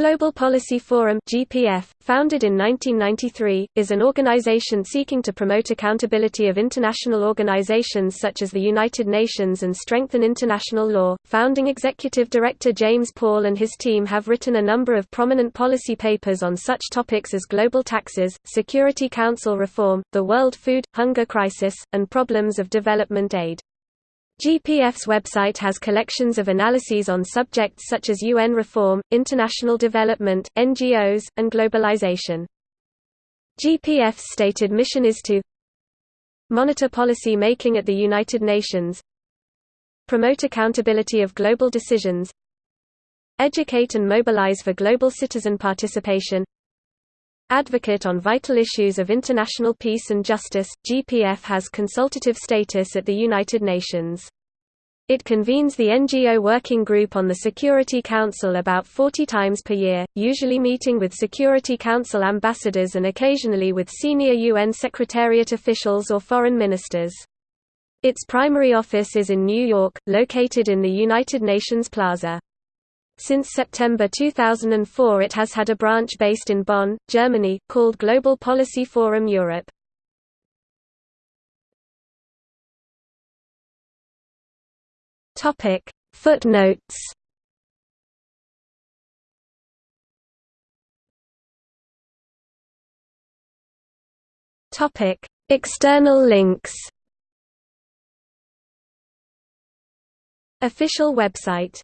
Global Policy Forum (GPF), founded in 1993, is an organization seeking to promote accountability of international organizations such as the United Nations and strengthen international law. Founding executive director James Paul and his team have written a number of prominent policy papers on such topics as global taxes, Security Council reform, the world food hunger crisis, and problems of development aid. GPF's website has collections of analyses on subjects such as UN reform, international development, NGOs, and globalization. GPF's stated mission is to monitor policy making at the United Nations, promote accountability of global decisions, educate and mobilize for global citizen participation, Advocate on vital issues of international peace and justice, GPF has consultative status at the United Nations. It convenes the NGO Working Group on the Security Council about 40 times per year, usually meeting with Security Council ambassadors and occasionally with senior UN Secretariat officials or foreign ministers. Its primary office is in New York, located in the United Nations Plaza. Since September 2004 it has had a branch based in Bonn, Germany, called Global Policy Forum Europe. Footnotes External links Official website